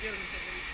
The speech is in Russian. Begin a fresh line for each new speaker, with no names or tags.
соперника.